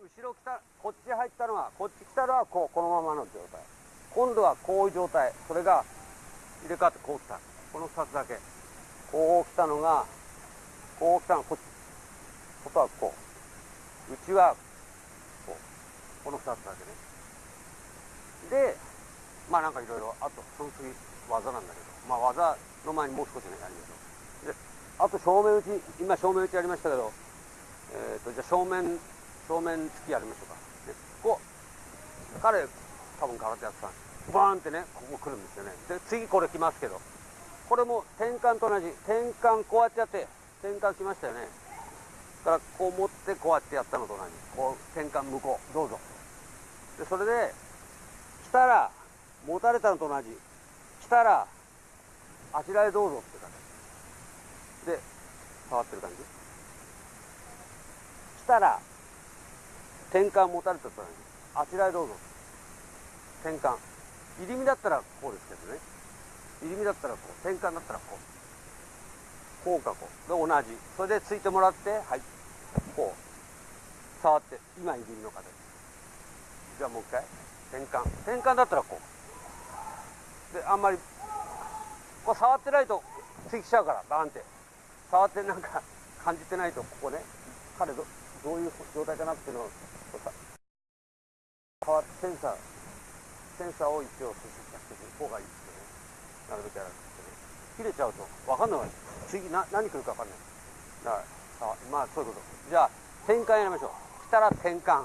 後ろ来たこっち入ったのはこっち来たのはこうこのままの状態。今度はこういう状態。それが入れ替わってこう来た。この2つだけ。こう来たのがこう来たのこっち。外はこう。内はこう。この2つだけね。でまあなんかいろいろあとその次技なんだけど。まあ技の前にもう少しねやりましょう。であと正面打ち今正面打ちやりましたけどえーと、じゃあ正面正面突きやりましょうか、ね、こう彼多分空手やってたんです。バーンってねここ来るんですよね。で次これ来ますけどこれも転換と同じ。転換こうやってやって転換来ましたよね。からこう持ってこうやってやったのと同じ。こう転換向こう。どうぞ。でそれで来たら持たれたのと同じ。来たらあちらへどうぞって感じ。で触ってる感じ。来たら転換持たれたとあちらへどうぞ。転換。入り身だったらこうですけどね。入り身だったらこう。転換だったらこう。こうかこう。で同じ。それでついてもらってはい。こう。触って今入り身の形。じゃあもう一回。転換。転換だったらこう。であんまりこう触ってないとついきちゃうからバーンって。触ってなんか感じてないとここね。彼どどういう状態かなっていうのを触ってセンサーセンサーを一応接触してる方がいいですけどねなるべくやらなくてね切れちゃうと分かんない。次な何来るか分かんない。だからまあそういうこと。じゃあ転換やりましょう。来たら転換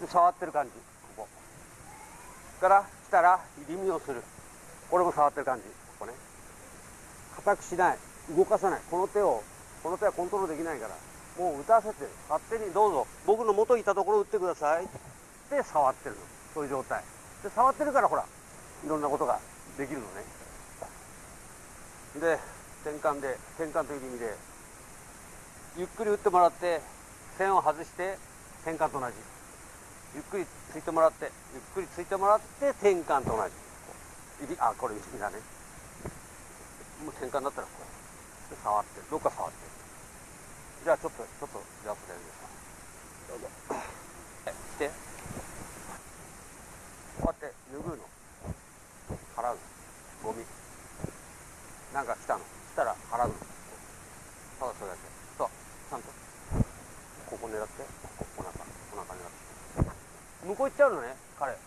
で触ってる感じここから来たら入り身をするこれも触ってる感じ。ここね硬くしない。動かさない。この手をこの手はコントロールできないから。もう打たせて勝手にどうぞ僕の元いたところ打ってください。って触ってるの。そういう状態。で触ってるからほらいろんなことができるのね。で転換で転換という意味でゆっくり打ってもらって線を外して転換と同じ。ゆっくりついてもらってゆっくりついてもらって転換と同じ。あこれ意味だね。もう転換だったらこう触ってどっか触ってる。じゃあちょっとちょっとじゃあそれやりますどうぞ。来て。こうやって拭うの。払う。のゴミ。なんか来たの。来たら払うの。ただそれだけ。そう。ちゃんと。ここ狙って。ここお腹お腹狙って向こう行っちゃうのね彼。こ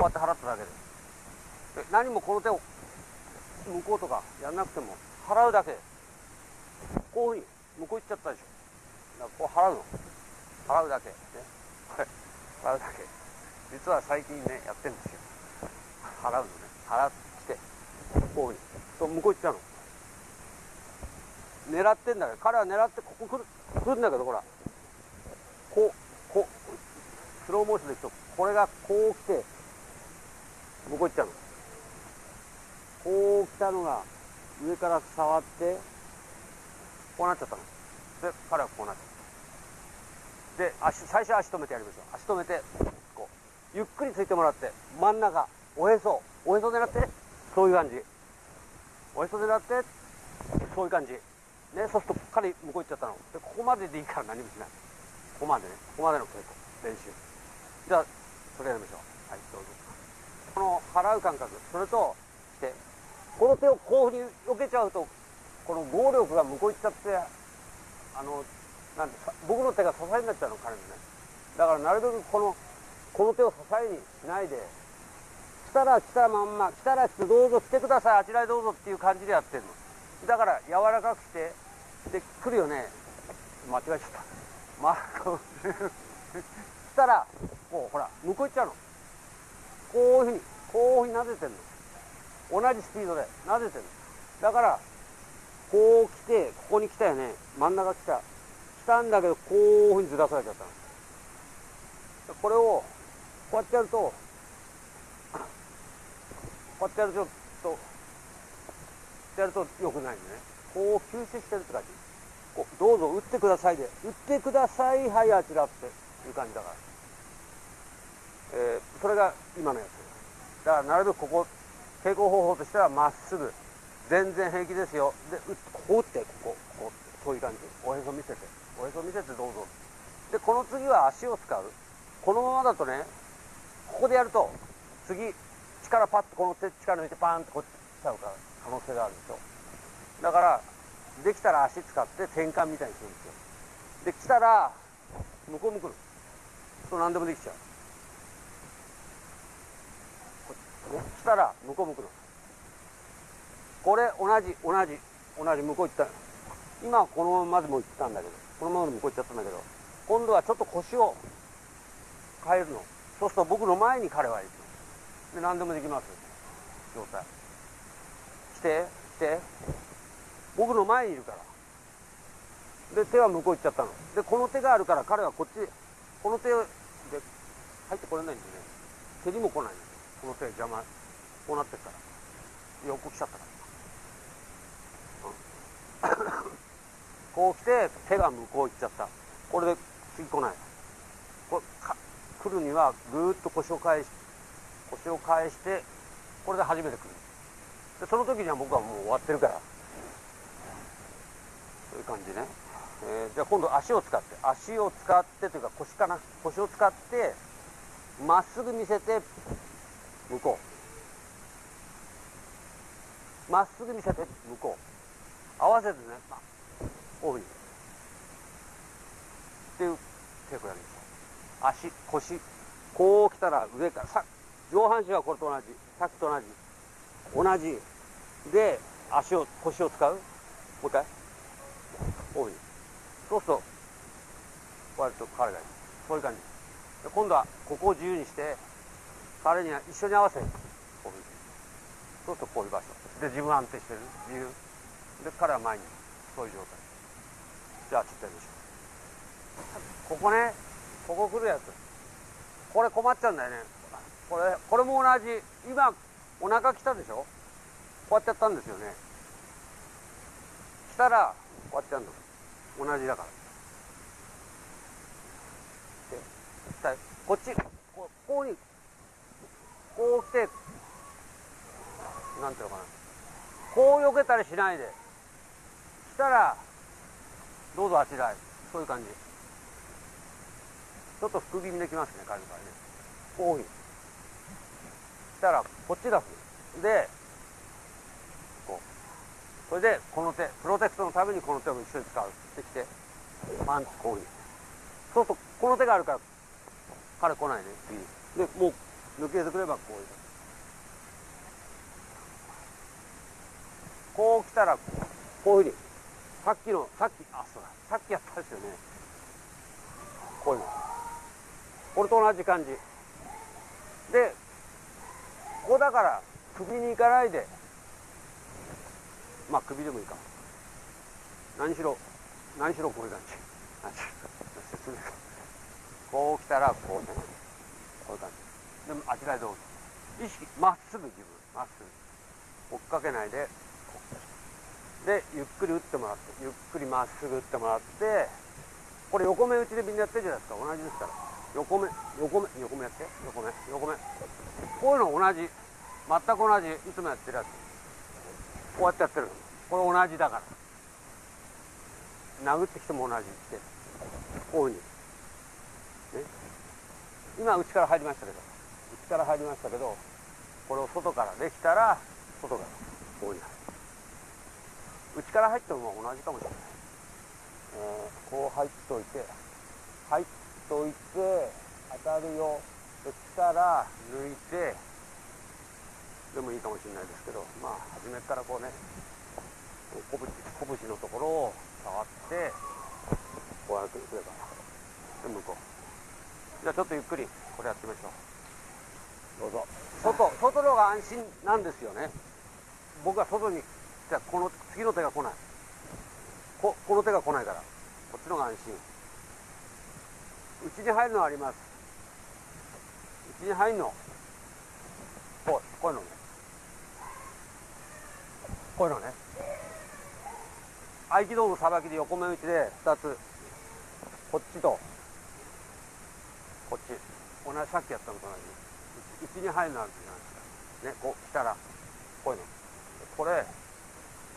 うやって払っただけで。で何もこの手を向こうとかやんなくても払うだけ。こういうふうに向こう行っちゃったでしょこう払うの。払うだけ。ね。こ れ払うだけ。実は最近ねやってるんですよ。払うのね。払ってこういう向こう行っちゃうの。狙ってんだけど彼は狙ってここ来る来るんだけどほら。こうこう。スローモーションでいくとこれがこう来て向こう行っちゃうの。こう来たのが上から触ってこうなっちゃったの。で彼はこうなっちゃったで足最初足止めてやりましょう。足止めてこうゆっくりついてもらって真ん中おへそ。おへそ狙ってそういう感じ。おへそ狙ってそういう感じ。ねそうすると彼向こう行っちゃったの。でここまででいいから何もしない。ここまでね。ここまでの稽古。練習。じゃあそれやりましょう。はいどうぞ。この払う感覚。それとしてこの手をこういうふうに避けちゃうとこの合力が向こう行っちゃってあのなんて僕の手が支えになっちゃうの彼のね。だからなるべくこのこの手を支えにしないで来たら来たまんま来たら来てどうぞ来てくださいあちらへどうぞっていう感じでやってるの。だから柔らかくしてで来るよね。間違えちゃった。まあこう 来たらこうほら向こう行っちゃうの。こういうふうにこういうふうになでてんの。同じスピードでなぜてるだからこう来てここに来たよね。真ん中来た。来たんだけどこういうふうにずらされちゃったこれをこうやってやるとこうやってやるとちょっとやるとよくないんでね。こう吸収してるって感じ。こうどうぞ打ってくださいで。打ってくださいはいあちらっていう感じだから、えー、それが今のやつ。だからなるべくここ稽古方法としてはまっすぐ。全然平気ですよ。でこう打ってこここうそういう感じ。おへそ見せて。おへそ見せてどうぞ。でこの次は足を使う。このままだとねここでやると次力パッとこの手力抜いてパーンとこっち来ちゃうから可能性があるでしょ。だからできたら足使って転換みたいにするんですよ。で来たら向こう向くの。そう何でもできちゃう。ね、来たら向こう向くの。これ同じ同じ同じ向こう行った。今はこのままでも行ったんだけど。このままで向こう行っちゃったんだけど。今度はちょっと腰を変えるの。そうすると僕の前に彼は行くで何でもできます。状態。来て来て。僕の前にいるから。で手は向こう行っちゃったの。でこの手があるから彼はこっちこの手で入ってこれないんでね。蹴りも来ない。この手邪魔。こうなってるから。横来ちゃったから、こう来て手が向こう行っちゃった。これで次来ない。これ来るにはぐーっと腰を返し腰を返してこれで初めて来る。でその時には僕はもう終わってるから。そういう感じね、えー、じゃあ今度足を使って。足を使ってというか腰かな？腰を使ってまっすぐ見せて向こう。まっすぐ見せて向こう。合わせてね、まあ、こういうふうにっていうテープやるんです足腰こう来たら上からさ上半身はこれと同じさっきと同じ同じで足を腰を使うもう一回こういうふうにそうするとこうやると彼がいるそういう感じ今度はここを自由にして彼には一緒に合わせこういうふうにそうするとこういう場所で自分は安定してる自由で彼は前にそういう状態。じゃあちっとやりましょう。ここねここ来るやつ。これ困っちゃうんだよね。これこれも同じ。今お腹来たでしょ？こうやってやったんですよね。来たらこうやってやるの。同じだから。でこっちここうにこう来てなんていうのかな。こう避けたりしないで。来たらどうぞあちらへ。そういう感じ。ちょっと福気味できますね彼の場合ね。こういうしたらこっちがでこう。それでこの手プロテクトのためにこの手を一緒に使う。ってきて。パンとこういう。そうするとこの手があるから彼来ないね。次。でもう抜けてくればこういう。こう来たらこういうふうに。さっきのさっきあそうだ。さっきやったですよね。こういうの。これと同じ感じ。でここだから首に行かないで。まあ首でもいいか。何しろ何しろこういう感じ。説明こう来たらこうねこういう感じ。でもあちらへどうぞ。意識まっすぐ自分。まっすぐ。追っかけないでこう。でゆっくり打ってもらってゆっくりまっすぐ打ってもらってこれ横目打ちでみんなやってるじゃないですか。同じですから。横目横目横目やって。横目横目。こういうの同じ。全く同じ。いつもやってるやつ。こうやってやってる。これ同じだから。殴ってきても同じって。こういうふうに、ね、今内から入りましたけど。内から入りましたけどこれを外からできたら外から。こういうふうに内から入っても同じかもしれない、えー、こう入っといて入っといて当たるよ。で来たら抜いてでもいいかもしれないですけどまあ初めからこうね拳拳のところを触ってこうやってくればで向こう。じゃあちょっとゆっくりこれやってみましょう。どうぞ。外外の方が安心なんですよね。僕は外にじゃこの次の手が来ない。ここの手が来ないから。こっちのが安心。うちに入るのはあります。うちに入るの。こうこういうのね。こういうのね。合気道のさばきで横目打ちで2つ。こっちと。こっち。同じさっきやったのと同じ。うちに入るのあるじゃないですかねこう来たら。こういうの。これ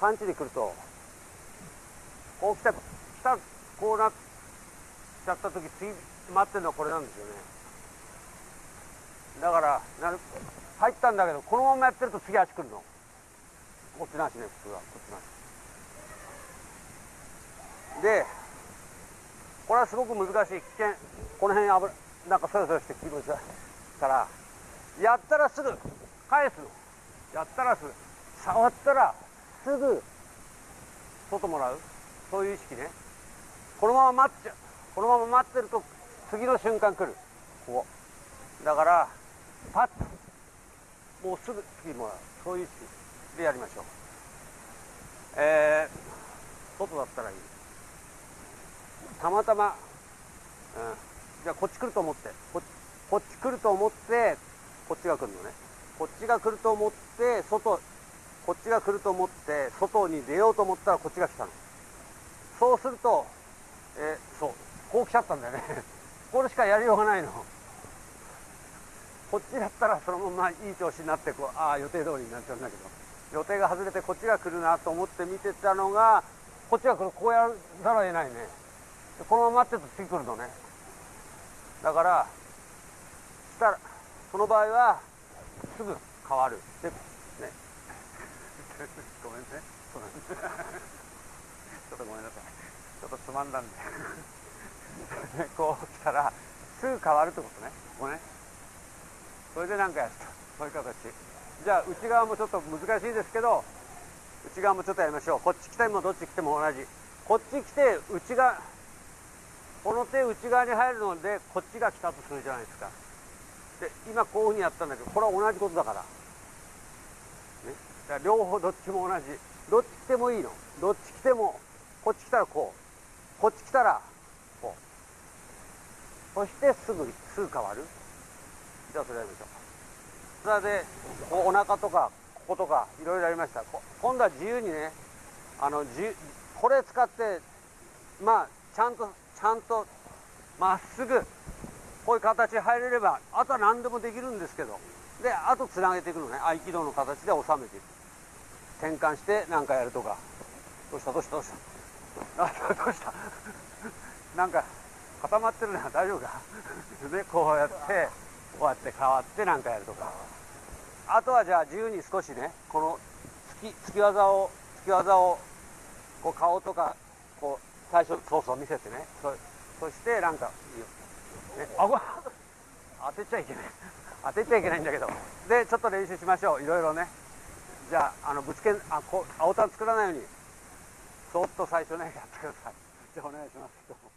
パンチで来るとこう来た来たこうなちゃった時次待ってるのはこれなんですよね。だからなる入ったんだけどこのままやってると次足来るの。こっちなしね普通は。こっちなしでこれはすごく難しい。危険。この辺危なんかそよそよして気持ち悪いからやったらすぐ返すの。やったらすぐ。触ったらすぐ外もらう。そういう意識ね。このまま待っちゃう。このまま待ってると次の瞬間来る。ここだからパッと。もうすぐ次もらう。そういう意識でやりましょう。えー、外だったらいい。たまたま、うん、じゃあこっち来ると思って。ここっち来ると思ってこっちが来るのね。こっちが来ると思って外こっちが来ると思って外に出ようと思ったらこっちが来たの。そうするとえ、そうこう来ちゃったんだよね。これしかやりようがないの。こっちだったらそのままいい調子になってこうああ予定通りになっちゃうんだけど。予定が外れてこっちが来るなと思って見てたのがこっちが来る。こうやざるを得ないね。このまま待ってると次来るのね。だからしたらその場合はすぐ変わる。でねごめんねちょっとごめんなさいちょっとつまんだんで。こう来たらすぐ変わるってことね。ここね。それで何かやると。そういう形。じゃあ内側もちょっと難しいですけど内側もちょっとやりましょう。こっち来てもどっち来ても同じ。こっち来て内側この手内側に入るのでこっちが来たとするじゃないですか。で今こういうふうにやったんだけどこれは同じことだから,、ね、だから両方どっちも同じ。どっち来てもいいの。どっち来てもこっち来たらこう。こっち来たらこう。そしてすぐすぐ変わる。じゃあそれやりましょう。それでこうお腹とかこことかいろいろやりました。今度は自由にねあのこれ使ってまあちゃんとちゃんとまっすぐこういう形入れればあとは何でもできるんですけど。であとつなげていくのね。合気道の形で収めていく。転換して何かやるとか。どうした？どうした？どうした？あどうした？なんか固まってるな。大丈夫か？でこうやってこうやって変わって何かやるとか。あとはじゃあ自由に少しねこの突き突き技を突き技をこう顔とかこう最初そうそう見せてね。そそしてなんかね。あご当てちゃいけない。当てちゃいけないんだけど。でちょっと練習しましょう。いろいろね。じゃああのぶつけあこ青タン作らないようにそっと最初ねやってください。じゃあお願いします。